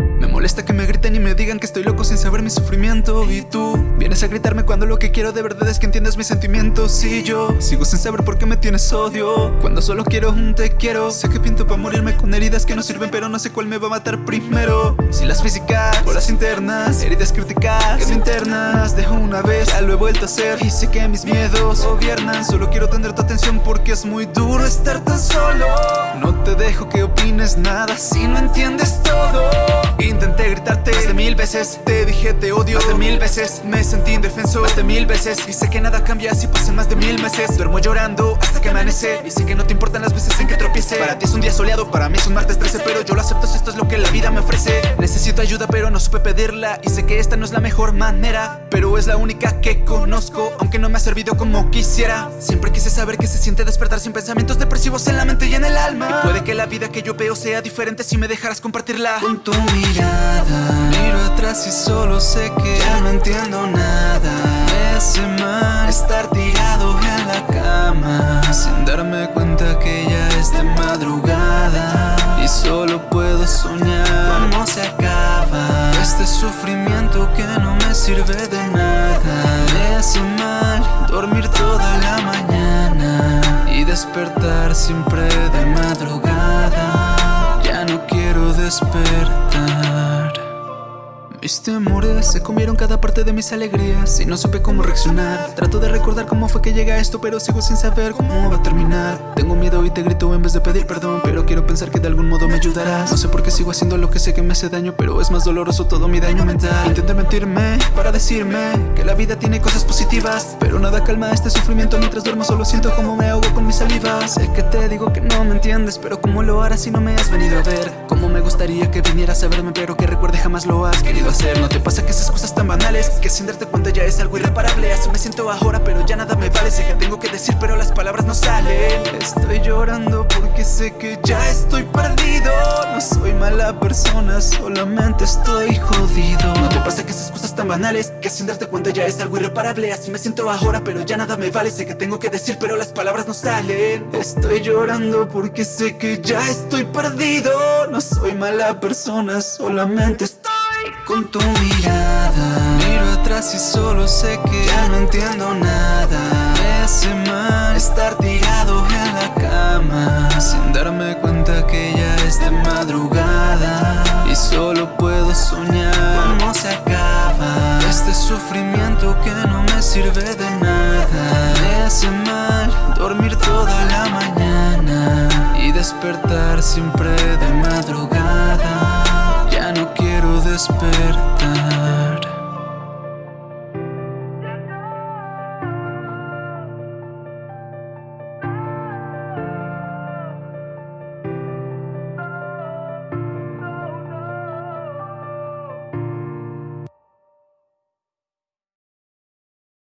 Me molesta que me griten y me digan que estoy loco sin saber mi sufrimiento. Y tú vienes a gritarme cuando lo que quiero de verdad es que entiendas mis sentimientos. Y yo sigo sin saber por qué me tienes odio. Cuando solo quiero un te quiero Sé que pinto para morirme con heridas que no sirven pero no sé cuál me va a matar primero. Si las físicas o las internas Heridas críticas que me internas Dejo una vez, ya lo he vuelto a hacer. Y sé que mis miedos gobiernan Solo quiero tener tu atención porque es muy duro estar tan solo No te dejo que opines nada si no entiendes todo. Intenté gritarte más de mil veces Te dije te odio más de mil veces. Me sentí indefenso más de mil veces. Y sé que nada cambia si pasan más de mil meses. Duermo llorando hasta que amanece. Y sé que no te importan las veces en que tropiece. Para ti es un día soleado, para mí es un martes 13 Pero yo lo acepto si esto es lo que la vida me ofrece. Necesito ayuda pero no supe pedirla. Y sé que esta no es la mejor manera Pero es la única que conozco Aunque no me ha servido como quisiera. Siempre quise saber qué se siente despertar sin pensamientos depresivos en la mente y en el alma Puede que la vida que yo veo sea diferente si me dejaras compartirla. Con tu mirada Miro atrás y solo sé que ya no entiendo nada. Me mal estar tirado en la cama Sin darme cuenta que ya es de madrugada. Y solo puedo soñar cómo se acaba Este sufrimiento que no me sirve de nada. Me mal dormir toda la mañana Y despertar siempre de despertar. Mis temores se comieron cada parte de mis alegrías Y no supe cómo reaccionar. Trato de recordar cómo fue que llegué a esto Pero sigo sin saber cómo va a terminar te grito en vez de pedir perdón Pero quiero pensar que de algún modo me ayudarás. No sé por qué sigo haciendo lo que sé que me hace daño Pero es más doloroso todo mi daño mental. Intenté mentirme para decirme Que la vida tiene cosas positivas Pero nada calma este sufrimiento. Mientras duermo solo siento como me ahogo con mi saliva. Sé que te digo que no me entiendes Pero cómo lo harás si no me has venido a ver Cómo me gustaría que vinieras a verme Pero que recuerde jamás lo has querido hacer no te pasa que esas cosas tan banales Que sin darte cuenta ya es algo irreparable Así me siento ahora pero ya nada me vale. Sé que tengo que decir pero las palabras no salen. Estoy llorando porque sé que ya estoy perdido. No soy mala persona, solamente estoy jodido. No te pasa que esas cosas tan banales Que sin darte cuenta ya es algo irreparable. Así me siento ahora pero ya nada me vale. Sé que tengo que decir pero las palabras no salen. Estoy llorando porque sé que ya estoy perdido. No soy mala persona, solamente estoy con tu mirada. Miro atrás y solo sé que ya no entiendo nada. Me hace mal estar que no me sirve de nada. Me hace mal dormir toda la mañana Y despertar siempre